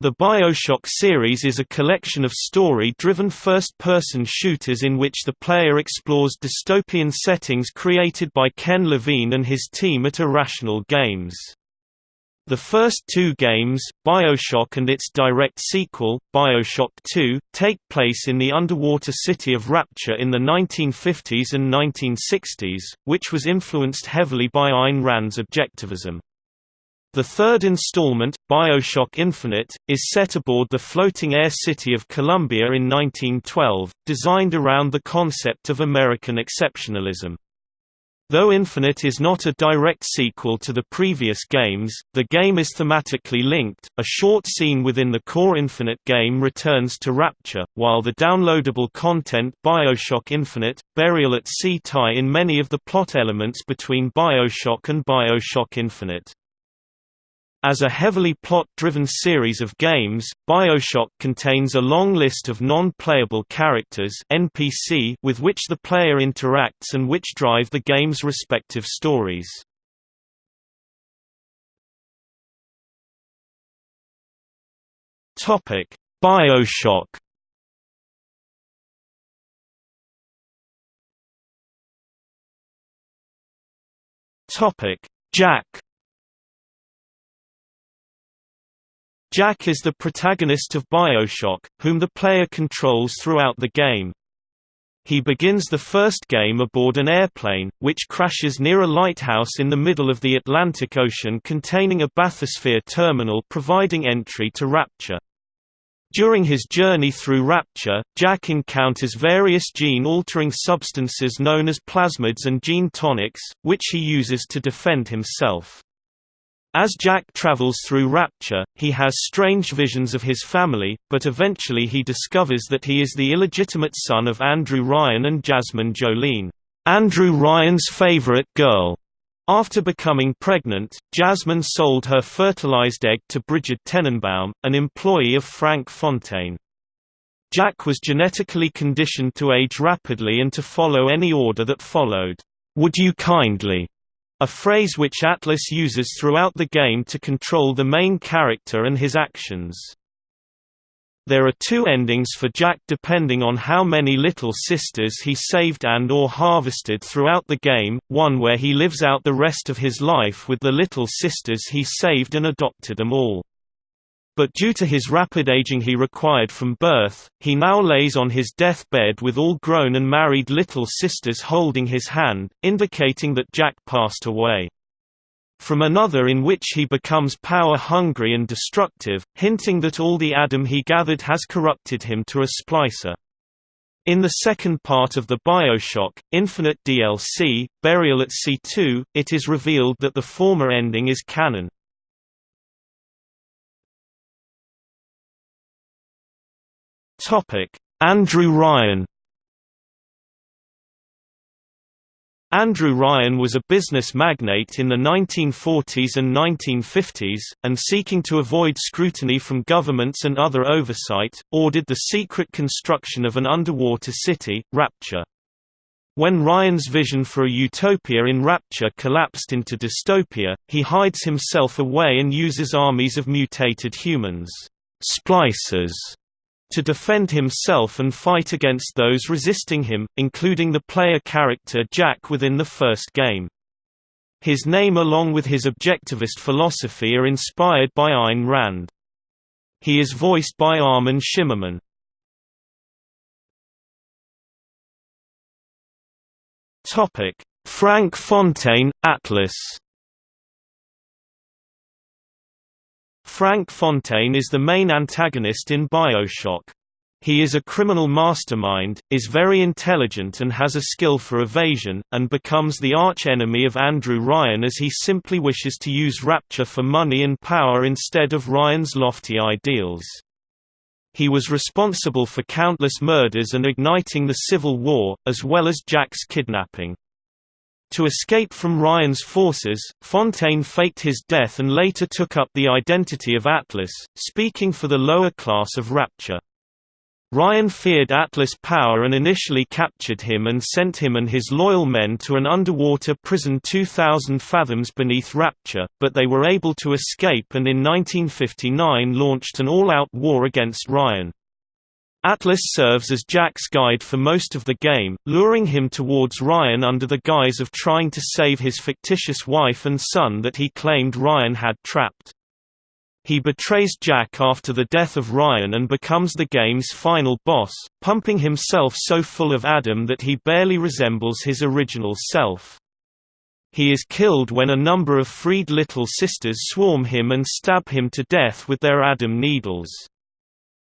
The Bioshock series is a collection of story-driven first-person shooters in which the player explores dystopian settings created by Ken Levine and his team at Irrational Games. The first two games, Bioshock and its direct sequel, Bioshock 2, take place in the underwater city of Rapture in the 1950s and 1960s, which was influenced heavily by Ayn Rand's objectivism. The third installment, Bioshock Infinite, is set aboard the floating air city of Columbia in 1912, designed around the concept of American exceptionalism. Though Infinite is not a direct sequel to the previous games, the game is thematically linked. A short scene within the core Infinite game returns to Rapture, while the downloadable content Bioshock Infinite, Burial at Sea tie in many of the plot elements between Bioshock and Bioshock Infinite. As a heavily plot-driven series of games, BioShock contains a long list of non-playable characters NPC with which the player interacts and which drive the game's respective stories. BioShock Jack Jack is the protagonist of Bioshock, whom the player controls throughout the game. He begins the first game aboard an airplane, which crashes near a lighthouse in the middle of the Atlantic Ocean containing a bathysphere terminal providing entry to Rapture. During his journey through Rapture, Jack encounters various gene-altering substances known as plasmids and gene tonics, which he uses to defend himself. As Jack travels through Rapture, he has strange visions of his family, but eventually he discovers that he is the illegitimate son of Andrew Ryan and Jasmine Jolene, Andrew Ryan's favorite girl. After becoming pregnant, Jasmine sold her fertilized egg to Bridget Tenenbaum, an employee of Frank Fontaine. Jack was genetically conditioned to age rapidly and to follow any order that followed. Would you kindly? A phrase which Atlas uses throughout the game to control the main character and his actions. There are two endings for Jack depending on how many Little Sisters he saved and or harvested throughout the game, one where he lives out the rest of his life with the Little Sisters he saved and adopted them all. But due to his rapid aging he required from birth, he now lays on his deathbed with all grown and married little sisters holding his hand, indicating that Jack passed away. From another in which he becomes power-hungry and destructive, hinting that all the Adam he gathered has corrupted him to a splicer. In the second part of the Bioshock, Infinite DLC, Burial at Sea 2, it is revealed that the former ending is canon. Andrew Ryan. Andrew Ryan was a business magnate in the 1940s and 1950s, and seeking to avoid scrutiny from governments and other oversight, ordered the secret construction of an underwater city, Rapture. When Ryan's vision for a utopia in Rapture collapsed into dystopia, he hides himself away and uses armies of mutated humans. Splicers to defend himself and fight against those resisting him, including the player character Jack within the first game. His name along with his objectivist philosophy are inspired by Ayn Rand. He is voiced by Armin Shimerman. Frank Fontaine, Atlas Frank Fontaine is the main antagonist in Bioshock. He is a criminal mastermind, is very intelligent and has a skill for evasion, and becomes the arch-enemy of Andrew Ryan as he simply wishes to use Rapture for money and power instead of Ryan's lofty ideals. He was responsible for countless murders and igniting the Civil War, as well as Jack's kidnapping. To escape from Ryan's forces, Fontaine faked his death and later took up the identity of Atlas, speaking for the lower class of Rapture. Ryan feared Atlas' power and initially captured him and sent him and his loyal men to an underwater prison 2,000 fathoms beneath Rapture, but they were able to escape and in 1959 launched an all-out war against Ryan. Atlas serves as Jack's guide for most of the game, luring him towards Ryan under the guise of trying to save his fictitious wife and son that he claimed Ryan had trapped. He betrays Jack after the death of Ryan and becomes the game's final boss, pumping himself so full of Adam that he barely resembles his original self. He is killed when a number of freed Little Sisters swarm him and stab him to death with their Adam needles.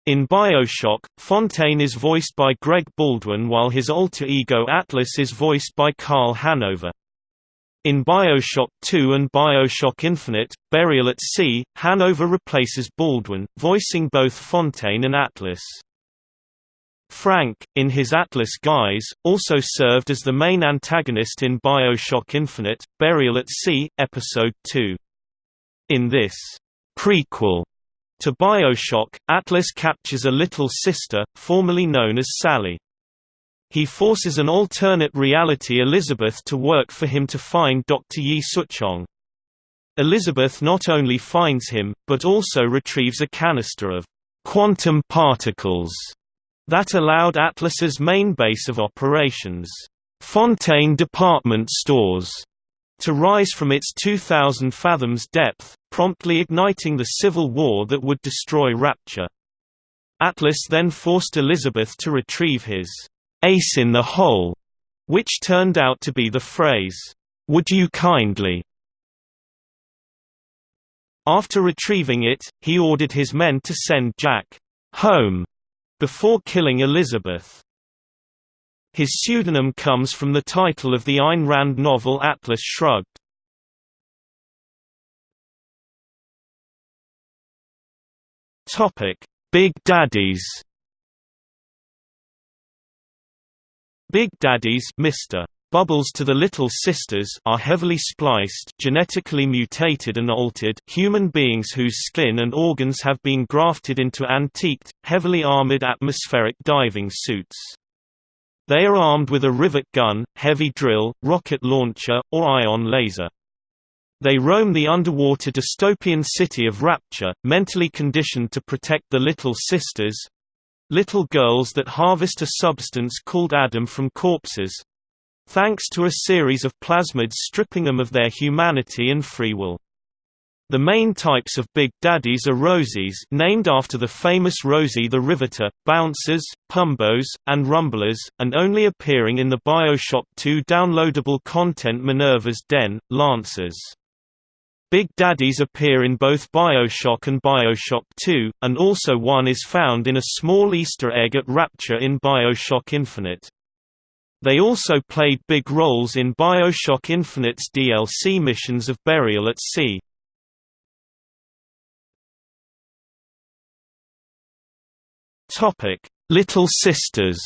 In Bioshock, Fontaine is voiced by Greg Baldwin while his alter ego Atlas is voiced by Karl Hanover. In Bioshock 2 and Bioshock Infinite, Burial at Sea, Hanover replaces Baldwin, voicing both Fontaine and Atlas. Frank, in his Atlas guise, also served as the main antagonist in Bioshock Infinite, Burial at Sea, Episode 2. In this prequel to Bioshock, Atlas captures a little sister, formerly known as Sally. He forces an alternate reality Elizabeth to work for him to find Dr. Yi Suchong. Elizabeth not only finds him, but also retrieves a canister of quantum particles that allowed Atlas's main base of operations, Fontaine Department Stores, to rise from its 2,000 fathoms depth, promptly igniting the civil war that would destroy Rapture. Atlas then forced Elizabeth to retrieve his ace in the hole, which turned out to be the phrase, would you kindly. After retrieving it, he ordered his men to send Jack home before killing Elizabeth. His pseudonym comes from the title of the Ayn Rand novel Atlas Shrugged. Big Daddies Big Daddies Mr. Bubbles to the Little Sisters are heavily spliced genetically mutated and altered human beings whose skin and organs have been grafted into antiqued, heavily armored atmospheric diving suits. They are armed with a rivet gun, heavy drill, rocket launcher, or ion laser. They roam the underwater dystopian city of Rapture, mentally conditioned to protect the Little Sisters, little girls that harvest a substance called Adam from corpses thanks to a series of plasmids stripping them of their humanity and free will. The main types of Big Daddies are Rosies named after the famous Rosie the Riveter, Bouncers, Pumbos, and Rumblers, and only appearing in the Bioshock 2 downloadable content Minerva's Den, Lancers. Big Daddies appear in both Bioshock and Bioshock 2, and also one is found in a small Easter egg at Rapture in Bioshock Infinite. They also played big roles in Bioshock Infinite's DLC missions of Burial at Sea. Little Sisters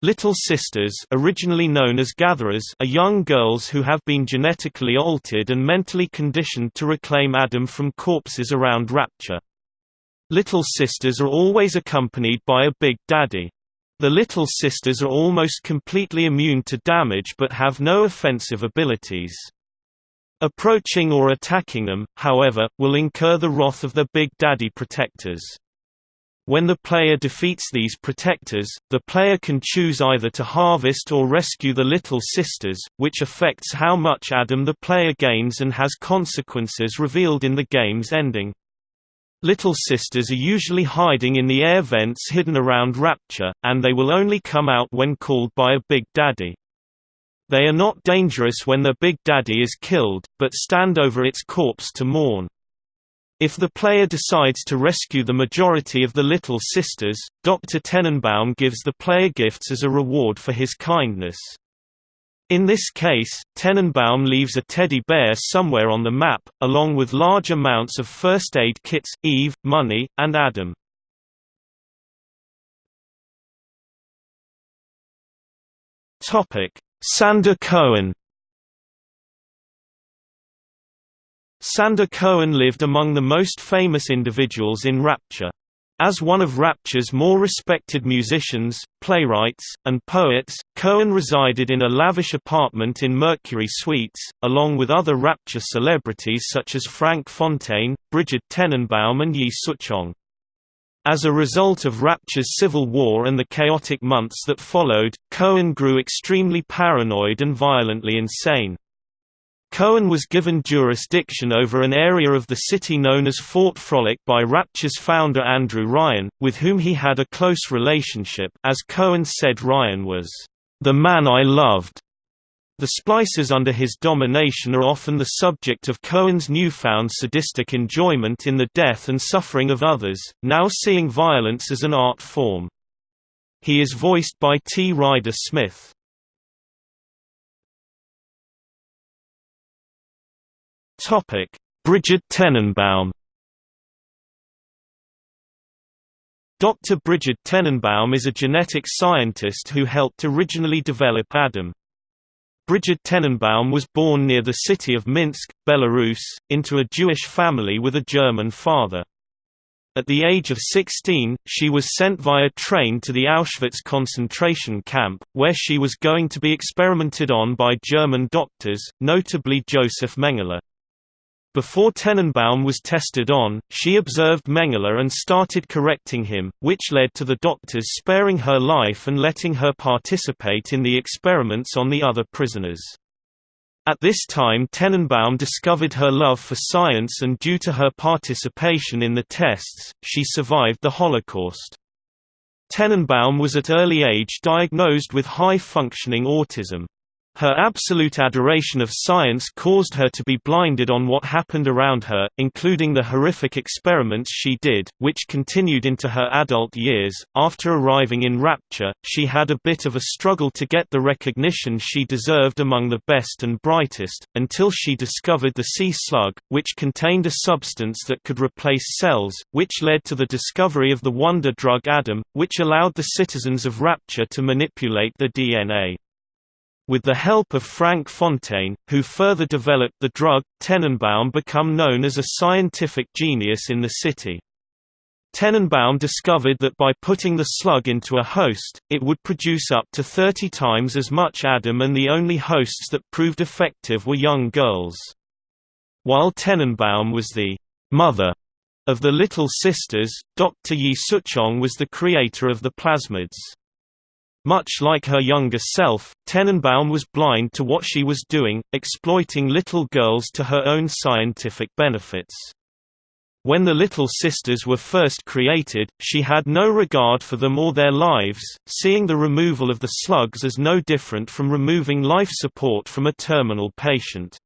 Little Sisters originally known as Gatherers are young girls who have been genetically altered and mentally conditioned to reclaim Adam from corpses around Rapture. Little Sisters are always accompanied by a Big Daddy. The Little Sisters are almost completely immune to damage but have no offensive abilities. Approaching or attacking them, however, will incur the wrath of the Big Daddy protectors. When the player defeats these protectors, the player can choose either to harvest or rescue the Little Sisters, which affects how much Adam the player gains and has consequences revealed in the game's ending. Little Sisters are usually hiding in the air vents hidden around Rapture, and they will only come out when called by a Big Daddy. They are not dangerous when their Big Daddy is killed, but stand over its corpse to mourn. If the player decides to rescue the majority of the Little Sisters, Dr. Tenenbaum gives the player gifts as a reward for his kindness. In this case, Tenenbaum leaves a teddy bear somewhere on the map, along with large amounts of first aid kits, Eve, money, and Adam. Sander Cohen Sander Cohen lived among the most famous individuals in Rapture. As one of Rapture's more respected musicians, playwrights, and poets, Cohen resided in a lavish apartment in Mercury Suites, along with other Rapture celebrities such as Frank Fontaine, Bridget Tenenbaum and Yi Suchong. As a result of Rapture's civil war and the chaotic months that followed, Cohen grew extremely paranoid and violently insane. Cohen was given jurisdiction over an area of the city known as Fort Frolic by Rapture's founder Andrew Ryan, with whom he had a close relationship as Cohen said Ryan was, "...the man I loved." The splices under his domination are often the subject of Cohen's newfound sadistic enjoyment in the death and suffering of others, now seeing violence as an art form. He is voiced by T. Ryder Smith. Brigid Tenenbaum. Dr. Bridget Tenenbaum is a genetic scientist who helped originally develop Adam. Brigid Tenenbaum was born near the city of Minsk, Belarus, into a Jewish family with a German father. At the age of 16, she was sent via train to the Auschwitz concentration camp, where she was going to be experimented on by German doctors, notably Joseph Mengele. Before Tenenbaum was tested on, she observed Mengele and started correcting him, which led to the doctors sparing her life and letting her participate in the experiments on the other prisoners. At this time Tenenbaum discovered her love for science and due to her participation in the tests, she survived the Holocaust. Tenenbaum was at early age diagnosed with high-functioning autism. Her absolute adoration of science caused her to be blinded on what happened around her, including the horrific experiments she did, which continued into her adult years. After arriving in Rapture, she had a bit of a struggle to get the recognition she deserved among the best and brightest, until she discovered the sea slug, which contained a substance that could replace cells, which led to the discovery of the wonder drug Adam, which allowed the citizens of Rapture to manipulate the DNA. With the help of Frank Fontaine, who further developed the drug, Tenenbaum became known as a scientific genius in the city. Tenenbaum discovered that by putting the slug into a host, it would produce up to 30 times as much Adam and the only hosts that proved effective were young girls. While Tenenbaum was the «mother» of the Little Sisters, Dr. Yi Suchong was the creator of the plasmids. Much like her younger self, Tenenbaum was blind to what she was doing, exploiting little girls to her own scientific benefits. When the Little Sisters were first created, she had no regard for them or their lives, seeing the removal of the slugs as no different from removing life support from a terminal patient.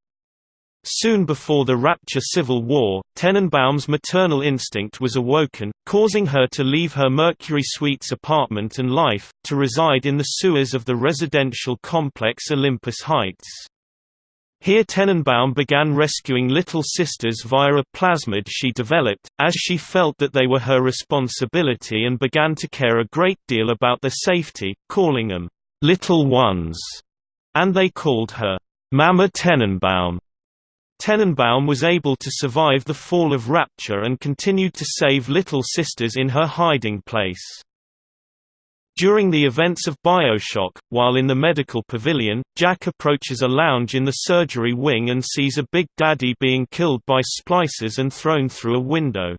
Soon before the Rapture Civil War, Tenenbaum's maternal instinct was awoken, causing her to leave her Mercury Suites apartment and life, to reside in the sewers of the residential complex Olympus Heights. Here Tenenbaum began rescuing little sisters via a plasmid she developed, as she felt that they were her responsibility and began to care a great deal about their safety, calling them, "'little ones'", and they called her, "'Mama Tenenbaum'". Tenenbaum was able to survive the fall of Rapture and continued to save Little Sisters in her hiding place. During the events of Bioshock, while in the medical pavilion, Jack approaches a lounge in the surgery wing and sees a Big Daddy being killed by splicers and thrown through a window.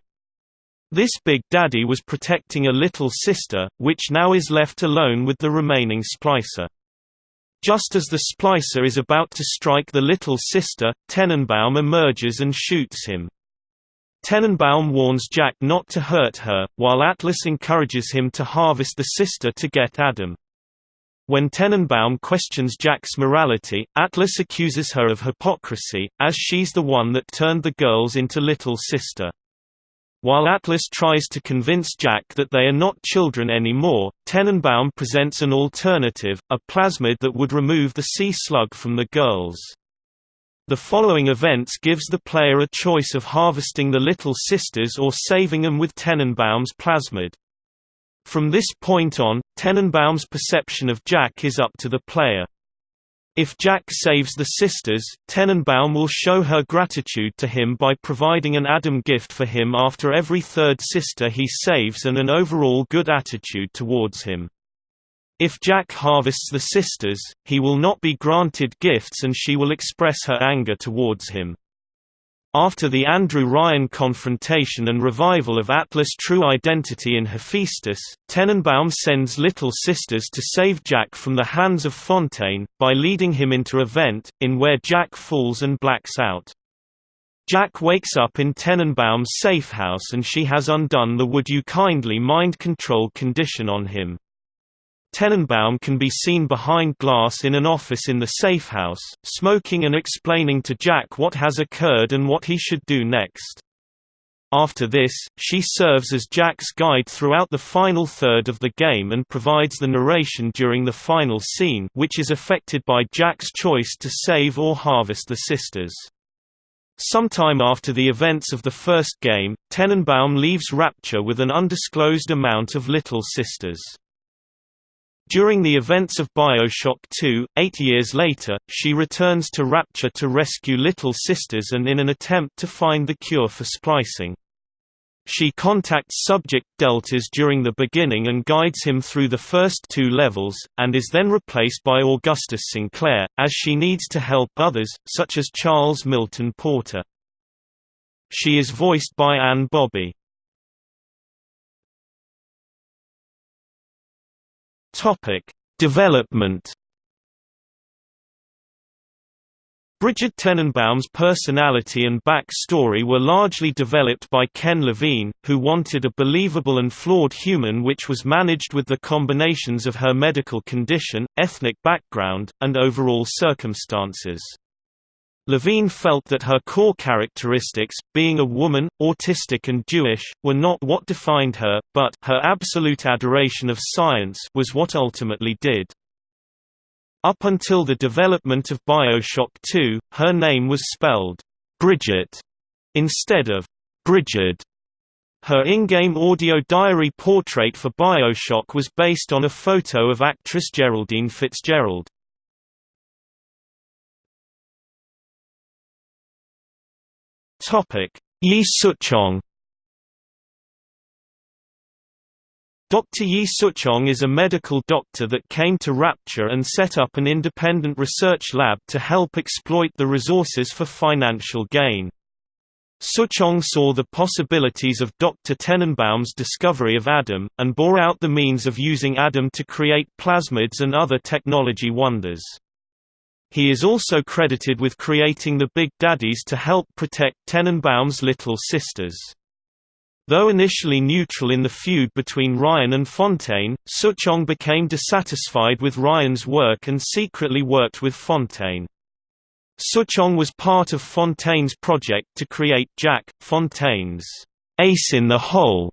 This Big Daddy was protecting a little sister, which now is left alone with the remaining splicer. Just as the splicer is about to strike the little sister, Tenenbaum emerges and shoots him. Tenenbaum warns Jack not to hurt her, while Atlas encourages him to harvest the sister to get Adam. When Tenenbaum questions Jack's morality, Atlas accuses her of hypocrisy, as she's the one that turned the girls into little sister. While Atlas tries to convince Jack that they are not children anymore, Tenenbaum presents an alternative, a plasmid that would remove the sea slug from the girls. The following events gives the player a choice of harvesting the Little Sisters or saving them with Tenenbaum's plasmid. From this point on, Tenenbaum's perception of Jack is up to the player. If Jack saves the sisters, Tenenbaum will show her gratitude to him by providing an Adam gift for him after every third sister he saves and an overall good attitude towards him. If Jack harvests the sisters, he will not be granted gifts and she will express her anger towards him. After the Andrew Ryan confrontation and revival of Atlas' true identity in Hephaestus, Tenenbaum sends Little Sisters to save Jack from the hands of Fontaine, by leading him into a vent, in where Jack falls and blacks out. Jack wakes up in Tenenbaum's safe house and she has undone the would you kindly mind control condition on him. Tenenbaum can be seen behind glass in an office in the safe house, smoking and explaining to Jack what has occurred and what he should do next. After this, she serves as Jack's guide throughout the final third of the game and provides the narration during the final scene which is affected by Jack's choice to save or harvest the sisters. Sometime after the events of the first game, Tenenbaum leaves Rapture with an undisclosed amount of Little Sisters. During the events of Bioshock 2, eight years later, she returns to Rapture to rescue Little Sisters and in an attempt to find the cure for splicing. She contacts Subject Deltas during the beginning and guides him through the first two levels, and is then replaced by Augustus Sinclair, as she needs to help others, such as Charles Milton Porter. She is voiced by Anne Bobby. Topic: Development. Brigid Tenenbaum's personality and back-story were largely developed by Ken Levine, who wanted a believable and flawed human which was managed with the combinations of her medical condition, ethnic background, and overall circumstances. Levine felt that her core characteristics, being a woman, autistic and Jewish, were not what defined her, but her absolute adoration of science was what ultimately did. Up until the development of Bioshock 2, her name was spelled Bridget instead of Brigid. Her in-game audio diary portrait for Bioshock was based on a photo of actress Geraldine Fitzgerald. Yi Suchong Dr. Yi Suchong is a medical doctor that came to Rapture and set up an independent research lab to help exploit the resources for financial gain. Suchong saw the possibilities of Dr. Tenenbaum's discovery of Adam, and bore out the means of using Adam to create plasmids and other technology wonders. He is also credited with creating the Big Daddies to help protect Tenenbaum's little sisters. Though initially neutral in the feud between Ryan and Fontaine, Suchong became dissatisfied with Ryan's work and secretly worked with Fontaine. Suchong was part of Fontaine's project to create Jack, Fontaine's ace in the hole.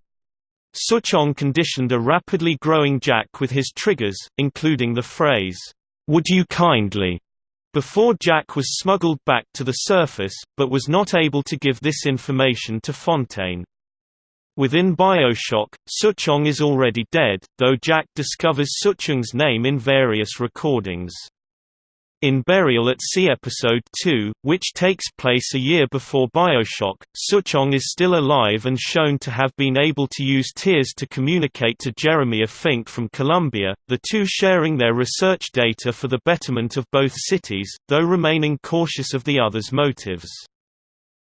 Suchong conditioned a rapidly growing Jack with his triggers, including the phrase, "'Would you kindly' before Jack was smuggled back to the surface, but was not able to give this information to Fontaine. Within Bioshock, Suchong is already dead, though Jack discovers Suchong's name in various recordings. In Burial at Sea Episode 2, which takes place a year before Bioshock, Suchong is still alive and shown to have been able to use tears to communicate to Jeremiah Fink from Columbia, the two sharing their research data for the betterment of both cities, though remaining cautious of the other's motives.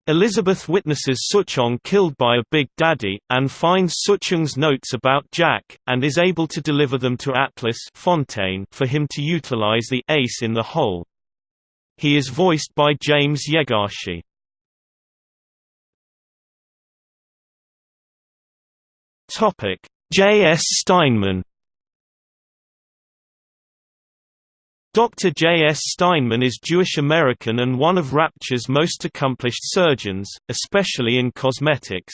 Elizabeth witnesses Suchong killed by a Big Daddy, and finds Suchong's notes about Jack, and is able to deliver them to Atlas Fontaine for him to utilize the ace in the hole. He is voiced by James Yaegashi. J. S. Steinman Dr. J. S. Steinman is Jewish American and one of Rapture's most accomplished surgeons, especially in cosmetics.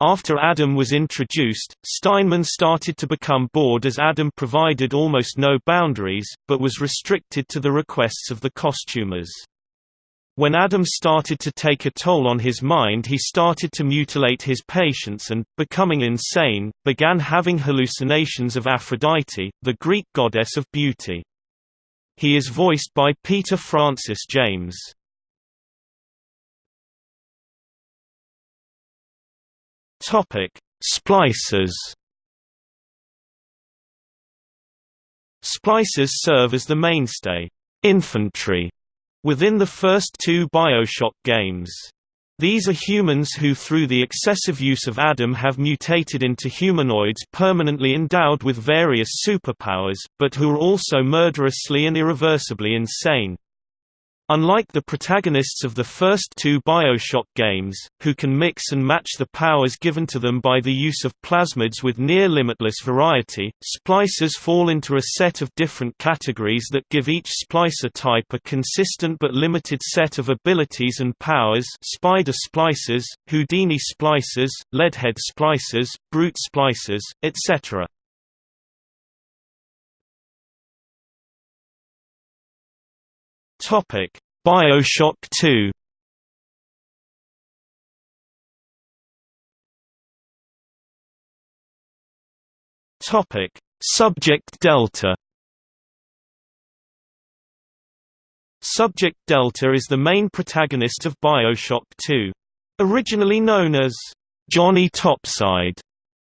After Adam was introduced, Steinman started to become bored as Adam provided almost no boundaries, but was restricted to the requests of the costumers. When Adam started to take a toll on his mind he started to mutilate his patients and, becoming insane, began having hallucinations of Aphrodite, the Greek goddess of beauty. He is voiced by Peter Francis James. Topic: Splicers. Splicers serve as the mainstay infantry within the first two BioShock games. These are humans who through the excessive use of Adam have mutated into humanoids permanently endowed with various superpowers, but who are also murderously and irreversibly insane. Unlike the protagonists of the first two Bioshock games, who can mix and match the powers given to them by the use of plasmids with near-limitless variety, splicers fall into a set of different categories that give each splicer type a consistent but limited set of abilities and powers spider splicers, Houdini splicers, leadhead splicers, brute splicers, etc. Topic: BioShock 2. Topic: Subject Delta. Subject Delta is the main protagonist of BioShock 2. Originally known as Johnny Topside,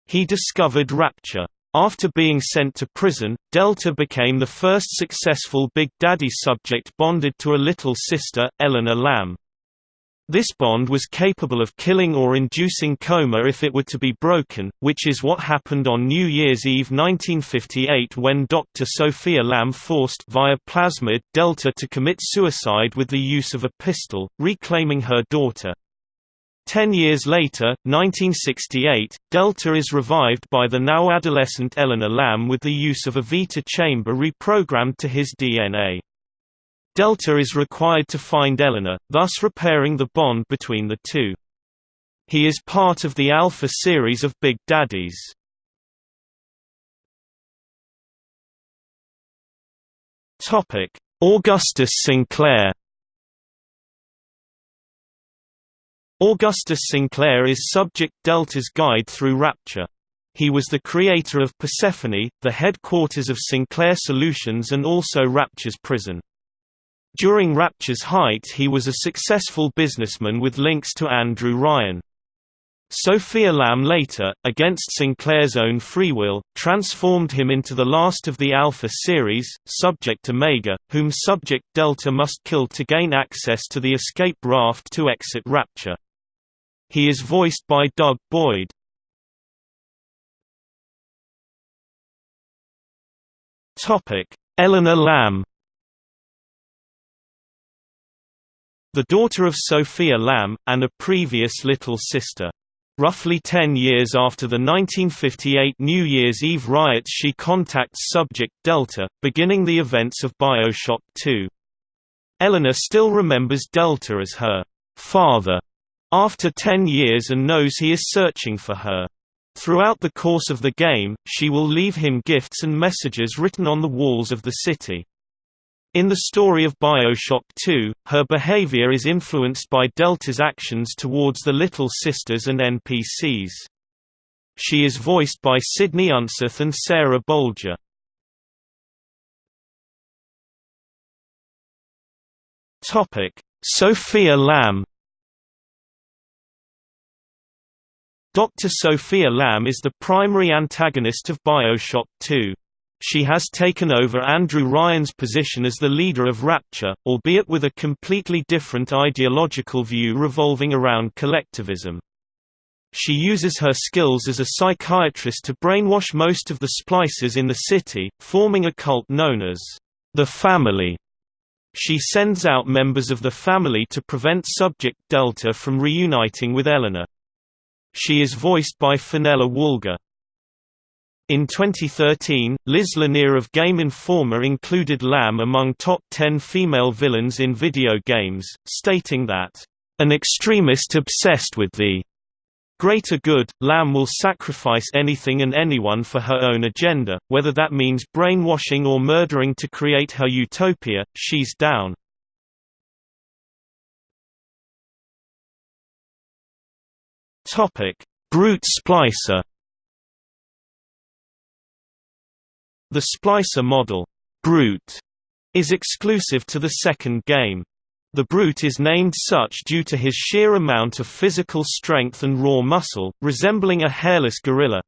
he discovered Rapture. After being sent to prison, Delta became the first successful Big Daddy subject bonded to a little sister, Eleanor Lamb. This bond was capable of killing or inducing coma if it were to be broken, which is what happened on New Year's Eve 1958 when Dr. Sophia Lamb forced via plasmid Delta to commit suicide with the use of a pistol, reclaiming her daughter. Ten years later, 1968, Delta is revived by the now adolescent Eleanor Lamb with the use of a Vita chamber reprogrammed to his DNA. Delta is required to find Eleanor, thus repairing the bond between the two. He is part of the Alpha series of Big Daddies. Augustus Sinclair Augustus Sinclair is Subject Delta's guide through Rapture. He was the creator of Persephone, the headquarters of Sinclair Solutions and also Rapture's prison. During Rapture's height he was a successful businessman with links to Andrew Ryan. Sophia Lamb later, against Sinclair's own free will, transformed him into the last of the Alpha series, Subject Omega, whom Subject Delta must kill to gain access to the escape raft to exit Rapture. He is voiced by Doug Boyd. Topic: Eleanor Lamb. The daughter of Sophia Lamb, and a previous little sister. Roughly ten years after the 1958 New Year's Eve riots she contacts Subject Delta, beginning the events of Bioshock 2. Eleanor still remembers Delta as her father after ten years and knows he is searching for her. Throughout the course of the game, she will leave him gifts and messages written on the walls of the city. In the story of Bioshock 2, her behavior is influenced by Delta's actions towards the Little Sisters and NPCs. She is voiced by Sydney Unseth and Sarah Bolger. Sophia Lamb Dr. Sophia Lamb is the primary antagonist of Bioshock 2. She has taken over Andrew Ryan's position as the leader of Rapture, albeit with a completely different ideological view revolving around collectivism. She uses her skills as a psychiatrist to brainwash most of the splices in the city, forming a cult known as the Family. She sends out members of the family to prevent Subject Delta from reuniting with Eleanor. She is voiced by Fenella Woolger. In 2013, Liz Lanier of Game Informer included Lamb among top 10 female villains in video games, stating that, "...an extremist obsessed with the greater good, Lamb will sacrifice anything and anyone for her own agenda, whether that means brainwashing or murdering to create her utopia, she's down." Topic: Brute splicer. The splicer model, Brute, is exclusive to the second game. The Brute is named such due to his sheer amount of physical strength and raw muscle, resembling a hairless gorilla.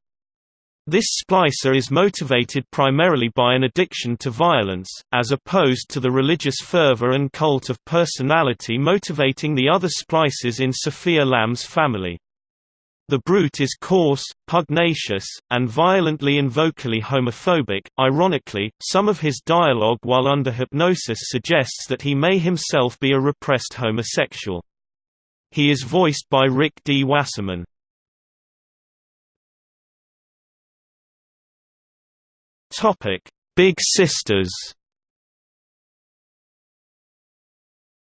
This splicer is motivated primarily by an addiction to violence, as opposed to the religious fervor and cult of personality motivating the other splices in Sophia Lamb's family. The brute is coarse, pugnacious, and violently and vocally homophobic. Ironically, some of his dialogue while under hypnosis suggests that he may himself be a repressed homosexual. He is voiced by Rick D. Wasserman. Topic: Big Sisters.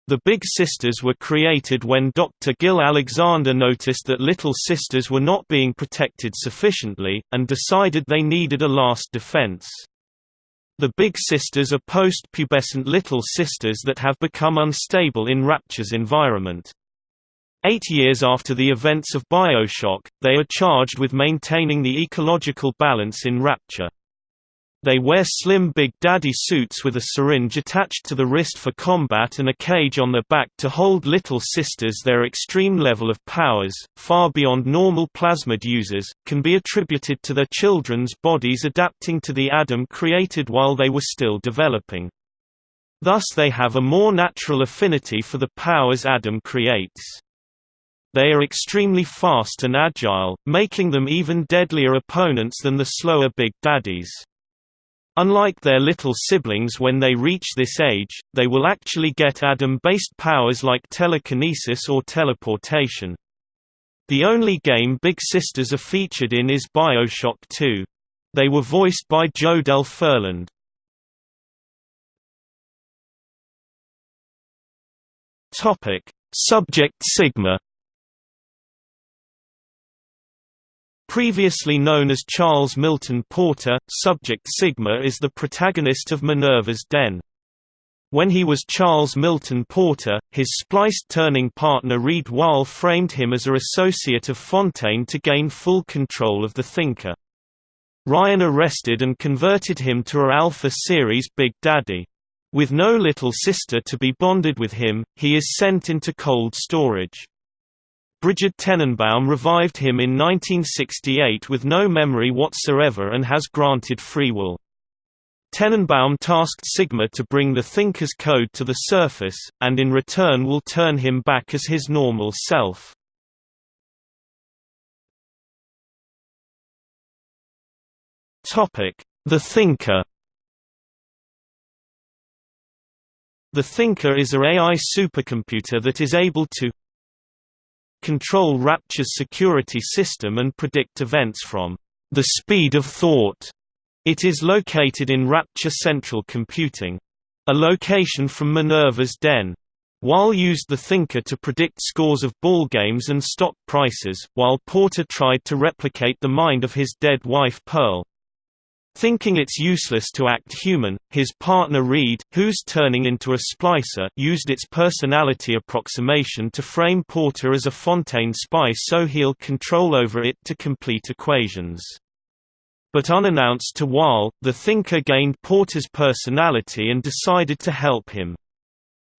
The Big Sisters were created when Dr. Gil Alexander noticed that Little Sisters were not being protected sufficiently, and decided they needed a last defense. The Big Sisters are post-pubescent Little Sisters that have become unstable in Rapture's environment. Eight years after the events of Bioshock, they are charged with maintaining the ecological balance in Rapture. They wear slim Big Daddy suits with a syringe attached to the wrist for combat and a cage on their back to hold Little Sisters. Their extreme level of powers, far beyond normal plasmid users, can be attributed to their children's bodies adapting to the Adam created while they were still developing. Thus they have a more natural affinity for the powers Adam creates. They are extremely fast and agile, making them even deadlier opponents than the slower Big Daddies. Unlike their little siblings when they reach this age, they will actually get Adam-based powers like telekinesis or teleportation. The only game Big Sisters are featured in is Bioshock 2. They were voiced by Jodelle Ferland. Subject Sigma Previously known as Charles Milton Porter, Subject Sigma is the protagonist of Minerva's Den. When he was Charles Milton Porter, his spliced turning partner Reed Wahl framed him as a associate of Fontaine to gain full control of the Thinker. Ryan arrested and converted him to a Alpha series Big Daddy. With no little sister to be bonded with him, he is sent into cold storage. Brigid Tenenbaum revived him in 1968 with no memory whatsoever and has granted free will. Tenenbaum tasked Sigma to bring the Thinker's code to the surface, and in return will turn him back as his normal self. The Thinker The Thinker is a AI supercomputer that is able to control Rapture's security system and predict events from the speed of thought. It is located in Rapture Central Computing. A location from Minerva's Den. Wahl used the Thinker to predict scores of ball games and stock prices, while Porter tried to replicate the mind of his dead wife Pearl. Thinking it's useless to act human, his partner Reed, who's turning into a splicer, used its personality approximation to frame Porter as a Fontaine spy so he'll control over it to complete equations. But unannounced to Wahl, the thinker gained Porter's personality and decided to help him.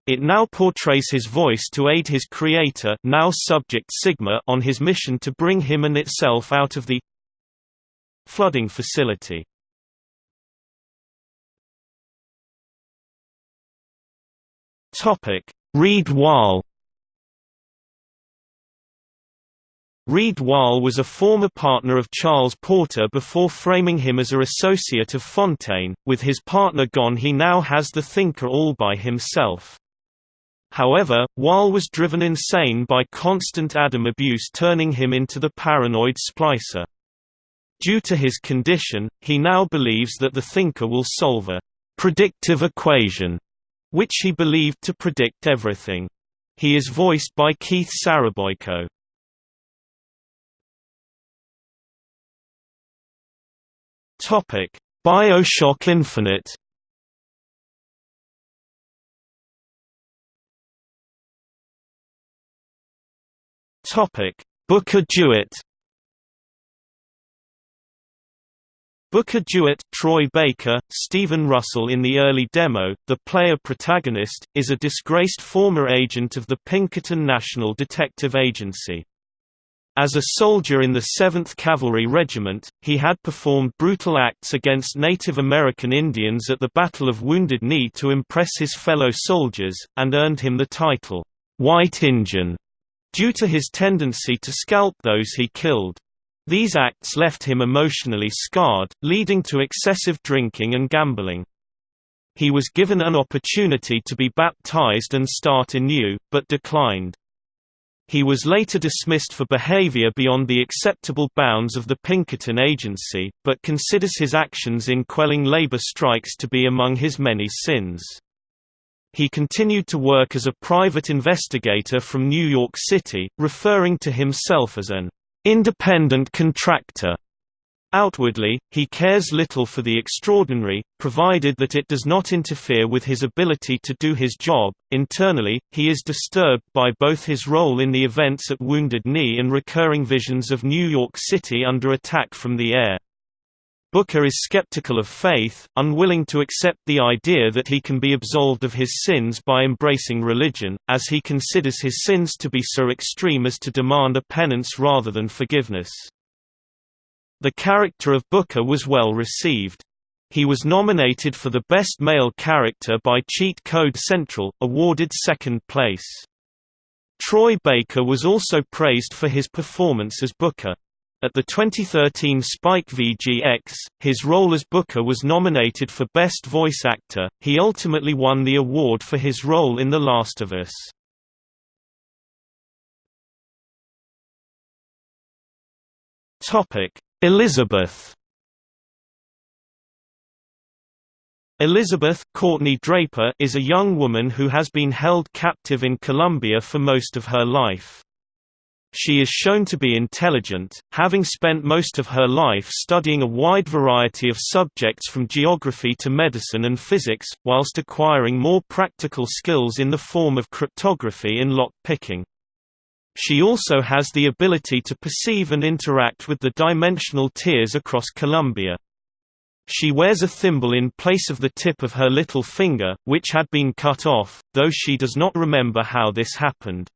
It now portrays his voice to aid his creator now subject Sigma on his mission to bring him and itself out of the flooding facility. Topic: Reed Wahl. Reed Wahl was a former partner of Charles Porter before framing him as a associate of Fontaine. With his partner gone, he now has the thinker all by himself. However, Wahl was driven insane by constant Adam abuse turning him into the paranoid splicer. Due to his condition, he now believes that the thinker will solve a predictive equation which he believed to predict everything. He is voiced by Keith Szarabajka. Topic: BioShock Infinite. Topic: Booker DeWitt. Booker DeWitt, Troy Baker, Stephen Russell In the early demo, the player protagonist, is a disgraced former agent of the Pinkerton National Detective Agency. As a soldier in the 7th Cavalry Regiment, he had performed brutal acts against Native American Indians at the Battle of Wounded Knee to impress his fellow soldiers, and earned him the title, "'White Injun' due to his tendency to scalp those he killed. These acts left him emotionally scarred, leading to excessive drinking and gambling. He was given an opportunity to be baptized and start anew, but declined. He was later dismissed for behavior beyond the acceptable bounds of the Pinkerton Agency, but considers his actions in quelling labor strikes to be among his many sins. He continued to work as a private investigator from New York City, referring to himself as an independent contractor. Outwardly, he cares little for the extraordinary, provided that it does not interfere with his ability to do his job. Internally, he is disturbed by both his role in the events at Wounded Knee and recurring visions of New York City under attack from the air. Booker is skeptical of faith, unwilling to accept the idea that he can be absolved of his sins by embracing religion, as he considers his sins to be so extreme as to demand a penance rather than forgiveness. The character of Booker was well received. He was nominated for the Best Male Character by Cheat Code Central, awarded second place. Troy Baker was also praised for his performance as Booker. At the 2013 Spike VGX, his role as Booker was nominated for Best Voice Actor. He ultimately won the award for his role in The Last of Us. Topic: Elizabeth. Elizabeth Courtney Draper is a young woman who has been held captive in Columbia for most of her life. She is shown to be intelligent, having spent most of her life studying a wide variety of subjects from geography to medicine and physics, whilst acquiring more practical skills in the form of cryptography and lock-picking. She also has the ability to perceive and interact with the dimensional tiers across Columbia. She wears a thimble in place of the tip of her little finger, which had been cut off, though she does not remember how this happened.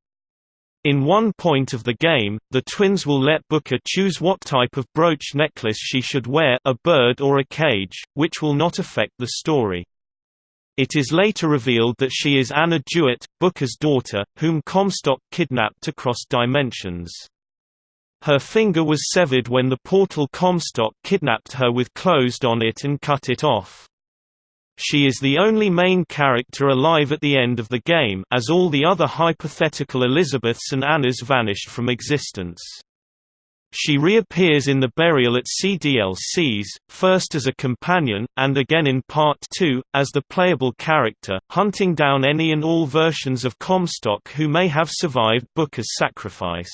In one point of the game, the twins will let Booker choose what type of brooch necklace she should wear a bird or a cage, which will not affect the story. It is later revealed that she is Anna DeWitt, Booker's daughter, whom Comstock kidnapped across dimensions. Her finger was severed when the portal Comstock kidnapped her with closed on it and cut it off. She is the only main character alive at the end of the game as all the other hypothetical Elizabeths and Annas vanished from existence. She reappears in the burial at Sea DLCs, first as a companion, and again in Part 2, as the playable character, hunting down any and all versions of Comstock who may have survived Booker's sacrifice.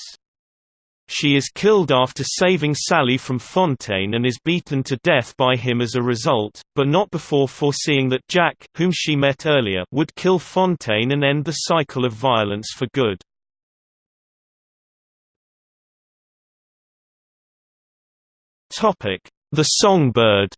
She is killed after saving Sally from Fontaine and is beaten to death by him as a result, but not before foreseeing that Jack whom she met earlier would kill Fontaine and end the cycle of violence for good. The Songbird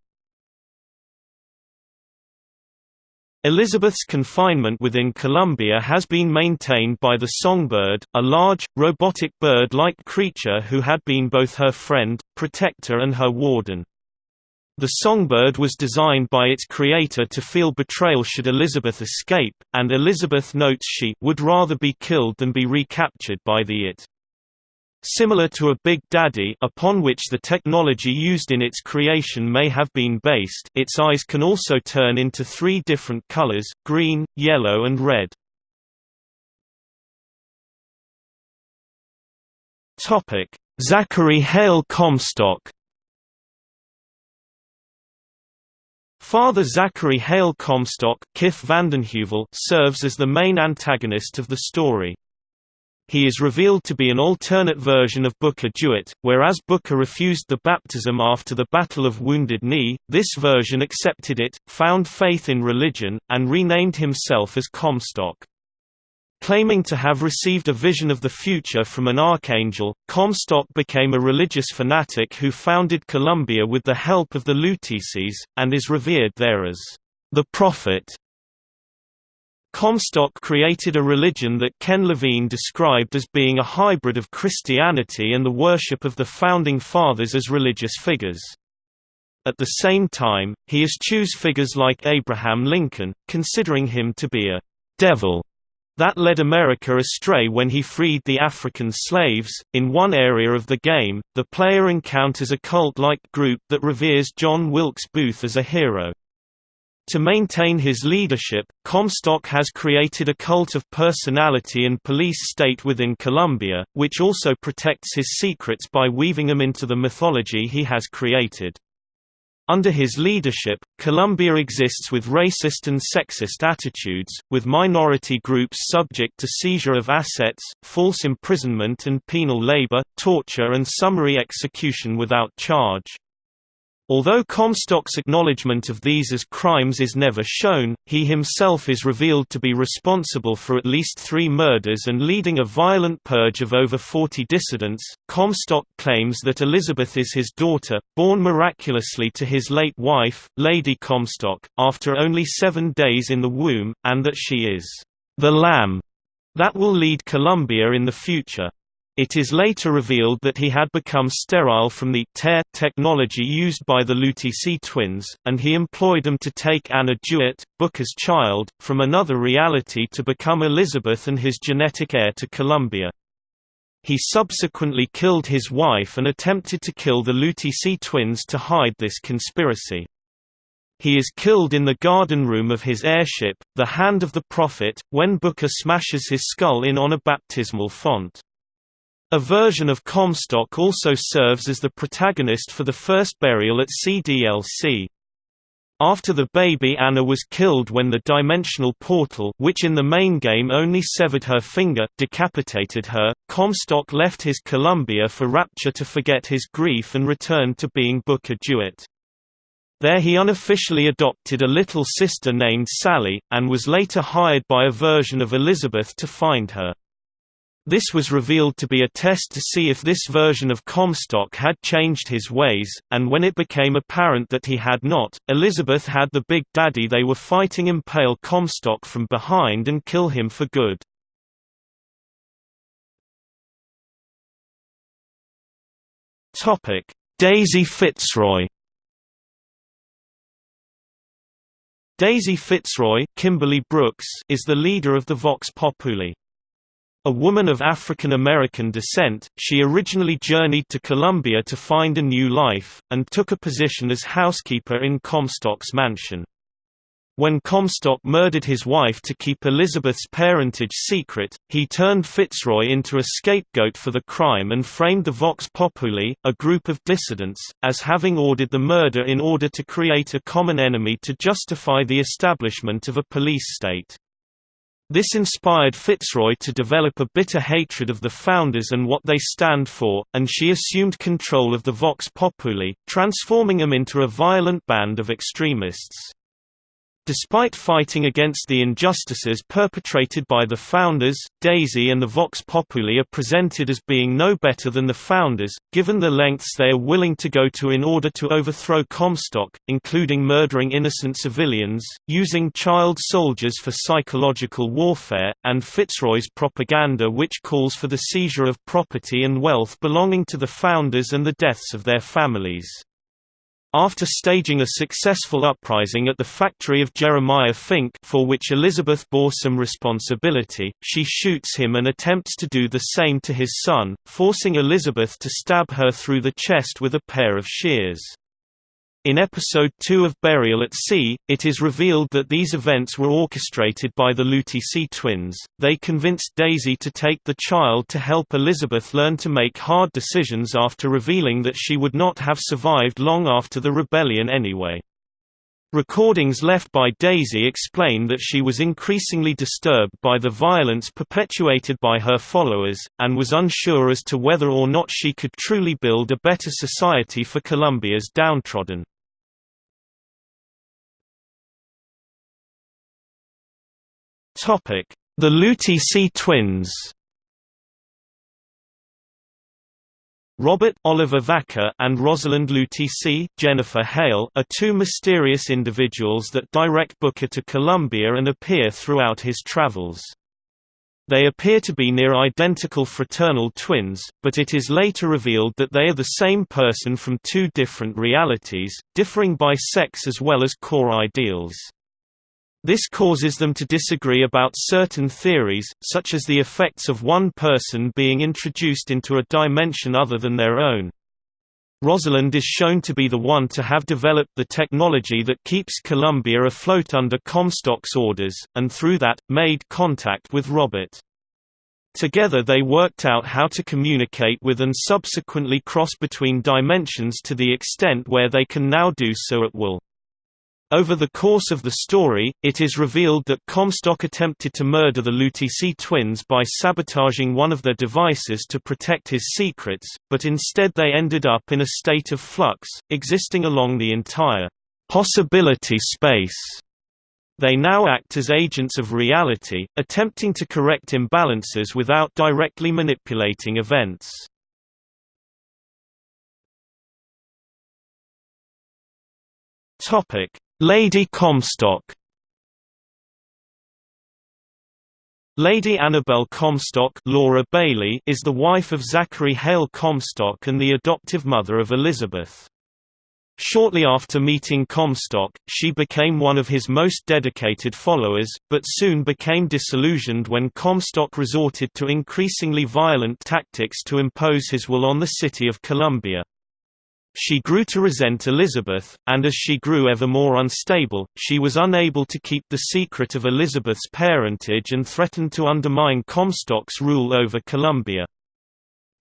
Elizabeth's confinement within Columbia has been maintained by the songbird, a large, robotic bird-like creature who had been both her friend, protector and her warden. The songbird was designed by its creator to feel betrayal should Elizabeth escape, and Elizabeth notes she would rather be killed than be recaptured by the it. Similar to a Big Daddy upon which the technology used in its creation may have been based its eyes can also turn into three different colors, green, yellow and red. Zachary Hale Comstock Father Zachary Hale Comstock Kiff VandenHeuvel serves as the main antagonist of the story. He is revealed to be an alternate version of Booker DeWitt, whereas Booker refused the baptism after the Battle of Wounded Knee, this version accepted it, found faith in religion, and renamed himself as Comstock. Claiming to have received a vision of the future from an archangel, Comstock became a religious fanatic who founded Columbia with the help of the Luteces, and is revered there as the Prophet. Comstock created a religion that Ken Levine described as being a hybrid of Christianity and the worship of the Founding Fathers as religious figures. At the same time, he eschews figures like Abraham Lincoln, considering him to be a «devil» that led America astray when he freed the African slaves. In one area of the game, the player encounters a cult like group that reveres John Wilkes Booth as a hero. To maintain his leadership, Comstock has created a cult of personality and police state within Columbia, which also protects his secrets by weaving them into the mythology he has created. Under his leadership, Columbia exists with racist and sexist attitudes, with minority groups subject to seizure of assets, false imprisonment and penal labor, torture and summary execution without charge. Although Comstock's acknowledgement of these as crimes is never shown, he himself is revealed to be responsible for at least three murders and leading a violent purge of over 40 dissidents. Comstock claims that Elizabeth is his daughter, born miraculously to his late wife, Lady Comstock, after only seven days in the womb, and that she is the lamb that will lead Columbia in the future. It is later revealed that he had become sterile from the tear technology used by the Lutece twins, and he employed them to take Anna DeWitt, Booker's child, from another reality to become Elizabeth and his genetic heir to Columbia. He subsequently killed his wife and attempted to kill the Lutece twins to hide this conspiracy. He is killed in the garden room of his airship, the Hand of the Prophet, when Booker smashes his skull in on a baptismal font. A version of Comstock also serves as the protagonist for the first burial at Sea DLC. After the baby Anna was killed when the dimensional portal which in the main game only severed her finger decapitated her, Comstock left his Columbia for Rapture to forget his grief and returned to being Booker DeWitt. There he unofficially adopted a little sister named Sally, and was later hired by a version of Elizabeth to find her. This was revealed to be a test to see if this version of Comstock had changed his ways, and when it became apparent that he had not, Elizabeth had the Big Daddy they were fighting impale Comstock from behind and kill him for good. Daisy Fitzroy Daisy Fitzroy Kimberly Brooks is the leader of the Vox Populi. A woman of African American descent, she originally journeyed to Columbia to find a new life, and took a position as housekeeper in Comstock's mansion. When Comstock murdered his wife to keep Elizabeth's parentage secret, he turned Fitzroy into a scapegoat for the crime and framed the Vox Populi, a group of dissidents, as having ordered the murder in order to create a common enemy to justify the establishment of a police state. This inspired Fitzroy to develop a bitter hatred of the founders and what they stand for, and she assumed control of the Vox Populi, transforming them into a violent band of extremists. Despite fighting against the injustices perpetrated by the founders, Daisy and the Vox Populi are presented as being no better than the founders, given the lengths they are willing to go to in order to overthrow Comstock, including murdering innocent civilians, using child soldiers for psychological warfare, and Fitzroy's propaganda which calls for the seizure of property and wealth belonging to the founders and the deaths of their families. After staging a successful uprising at the factory of Jeremiah Fink for which Elizabeth bore some responsibility, she shoots him and attempts to do the same to his son, forcing Elizabeth to stab her through the chest with a pair of shears. In episode 2 of Burial at Sea, it is revealed that these events were orchestrated by the Lutece twins. They convinced Daisy to take the child to help Elizabeth learn to make hard decisions after revealing that she would not have survived long after the rebellion anyway. Recordings left by Daisy explain that she was increasingly disturbed by the violence perpetuated by her followers, and was unsure as to whether or not she could truly build a better society for Columbia's downtrodden. Topic: The Lutece twins Robert Oliver Vaquer and Rosalind Lutece Jennifer Hale are two mysterious individuals that direct Booker to Columbia and appear throughout his travels. They appear to be near identical fraternal twins, but it is later revealed that they are the same person from two different realities, differing by sex as well as core ideals. This causes them to disagree about certain theories, such as the effects of one person being introduced into a dimension other than their own. Rosalind is shown to be the one to have developed the technology that keeps Columbia afloat under Comstock's orders, and through that, made contact with Robert. Together they worked out how to communicate with and subsequently cross between dimensions to the extent where they can now do so at will. Over the course of the story, it is revealed that Comstock attempted to murder the Lutece twins by sabotaging one of their devices to protect his secrets, but instead they ended up in a state of flux, existing along the entire possibility space. They now act as agents of reality, attempting to correct imbalances without directly manipulating events. Topic: Lady Comstock Lady Annabel Comstock Laura Bailey is the wife of Zachary Hale Comstock and the adoptive mother of Elizabeth. Shortly after meeting Comstock, she became one of his most dedicated followers, but soon became disillusioned when Comstock resorted to increasingly violent tactics to impose his will on the city of Columbia. She grew to resent Elizabeth, and as she grew ever more unstable, she was unable to keep the secret of Elizabeth's parentage and threatened to undermine Comstock's rule over Columbia.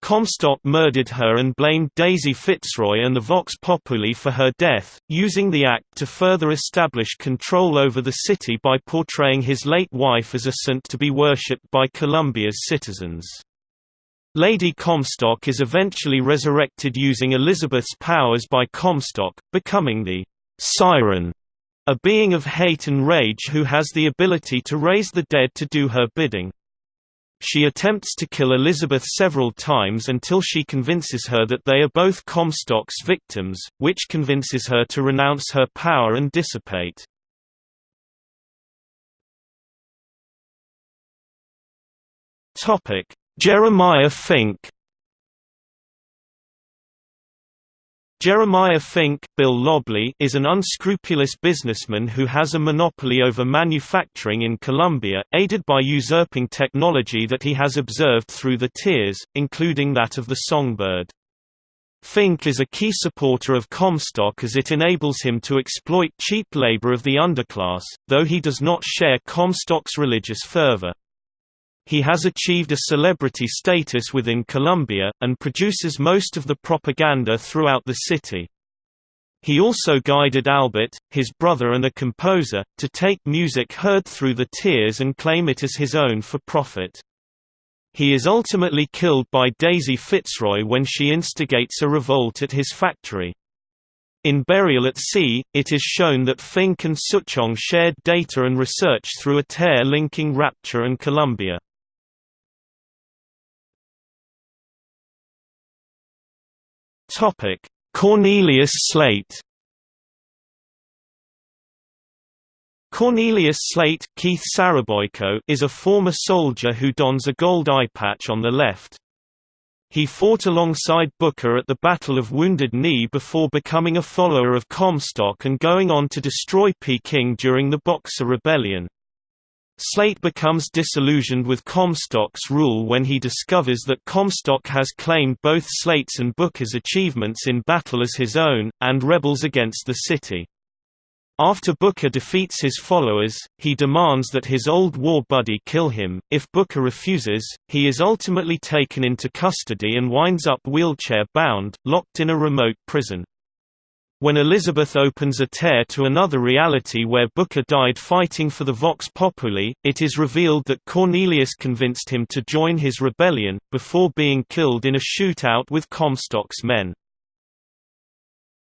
Comstock murdered her and blamed Daisy Fitzroy and the Vox Populi for her death, using the act to further establish control over the city by portraying his late wife as a saint to be worshipped by Columbia's citizens. Lady Comstock is eventually resurrected using Elizabeth's powers by Comstock, becoming the Siren, a being of hate and rage who has the ability to raise the dead to do her bidding. She attempts to kill Elizabeth several times until she convinces her that they are both Comstock's victims, which convinces her to renounce her power and dissipate. Topic: Jeremiah Fink Jeremiah Fink Bill Lobley is an unscrupulous businessman who has a monopoly over manufacturing in Columbia, aided by usurping technology that he has observed through the tears, including that of the songbird. Fink is a key supporter of Comstock as it enables him to exploit cheap labor of the underclass, though he does not share Comstock's religious fervor. He has achieved a celebrity status within Columbia, and produces most of the propaganda throughout the city. He also guided Albert, his brother and a composer, to take music heard through the tears and claim it as his own for profit. He is ultimately killed by Daisy Fitzroy when she instigates a revolt at his factory. In Burial at Sea, it is shown that Fink and Suchong shared data and research through a tear linking Rapture and Columbia. Topic: Cornelius Slate. Cornelius Slate Keith Szarabajka is a former soldier who dons a gold eye patch on the left. He fought alongside Booker at the Battle of Wounded Knee before becoming a follower of Comstock and going on to destroy Peking during the Boxer Rebellion. Slate becomes disillusioned with Comstock's rule when he discovers that Comstock has claimed both Slate's and Booker's achievements in battle as his own, and rebels against the city. After Booker defeats his followers, he demands that his old war buddy kill him. If Booker refuses, he is ultimately taken into custody and winds up wheelchair bound, locked in a remote prison. When Elizabeth opens a tear to another reality where Booker died fighting for the Vox Populi, it is revealed that Cornelius convinced him to join his rebellion, before being killed in a shootout with Comstock's men.